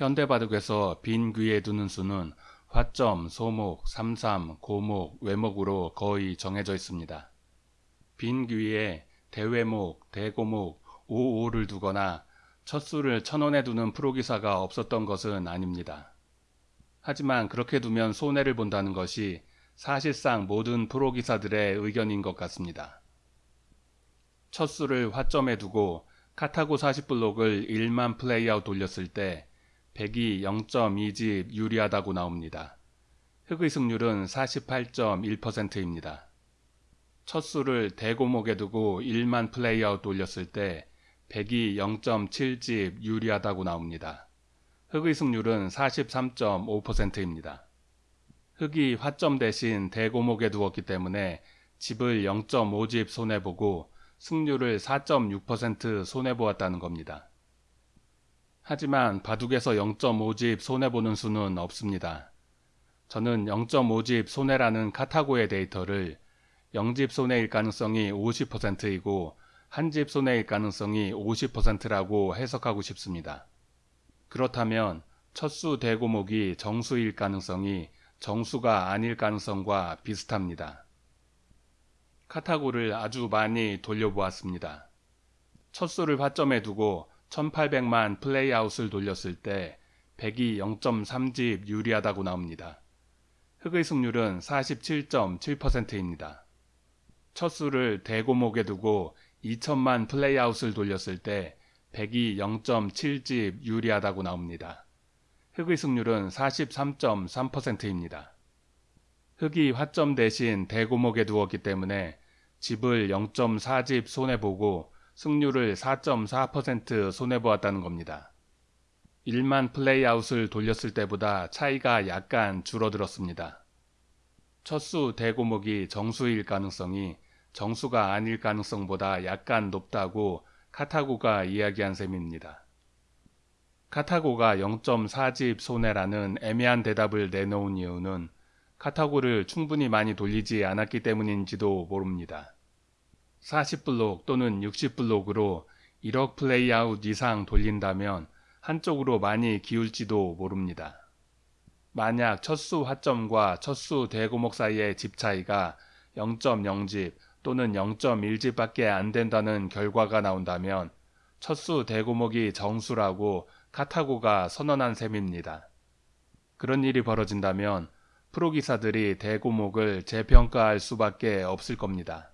현대바둑에서 빈 귀에 두는 수는 화점, 소목, 삼삼, 고목, 외목으로 거의 정해져 있습니다. 빈 귀에 대외목, 대고목, 오오를 두거나 첫 수를 천원에 두는 프로기사가 없었던 것은 아닙니다. 하지만 그렇게 두면 손해를 본다는 것이 사실상 모든 프로기사들의 의견인 것 같습니다. 첫 수를 화점에 두고 카타고 40블록을 1만 playout 돌렸을 때 100이 0.2집 유리하다고 나옵니다. 흑의 승률은 48.1%입니다. 첫 수를 대고목에 두고 1만 playout 돌렸을 때 100이 0.7집 유리하다고 나옵니다. 흑의 승률은 43.5%입니다. 흑이 화점 대신 대고목에 두었기 때문에 집을 0.5집 손해보고 승률을 4.6% 손해보았다는 겁니다. 하지만 바둑에서 0.5집 손해보는 수는 없습니다. 저는 0.5집 손해라는 카타고의 데이터를 0집 손해일 가능성이 50%이고 한집 손해일 가능성이 50%라고 해석하고 싶습니다. 그렇다면 첫수 대고목이 정수일 가능성이 정수가 아닐 가능성과 비슷합니다. 카타고를 아주 많이 돌려보았습니다. 첫수를 화점에 두고 1800만 플레이아웃을 돌렸을 때 100이 0.3집 유리하다고 나옵니다. 흑의 승률은 47.7%입니다. 첫 수를 대고목에 두고 2천만 플레이아웃을 돌렸을 때 100이 0.7집 유리하다고 나옵니다. 흑의 승률은 43.3%입니다. 흑이 화점 대신 대고목에 두었기 때문에 집을 0.4집 손해보고 승률을 4.4% 손해보았다는 겁니다. 1만 플레이아웃을 돌렸을 때보다 차이가 약간 줄어들었습니다. 첫수 대고목이 정수일 가능성이 정수가 아닐 가능성보다 약간 높다고 카타고가 이야기한 셈입니다. 카타고가 0.4집 손해라는 애매한 대답을 내놓은 이유는 카타고를 충분히 많이 돌리지 않았기 때문인지도 모릅니다. 40블록 또는 60블록으로 1억 플레이아웃 이상 돌린다면 한쪽으로 많이 기울지도 모릅니다. 만약 첫수 화점과 첫수 대고목 사이의 집 차이가 0.0집 또는 0.1집 밖에 안 된다는 결과가 나온다면 첫수 대고목이 정수라고 카타고가 선언한 셈입니다. 그런 일이 벌어진다면 프로기사들이 대고목을 재평가할 수밖에 없을 겁니다.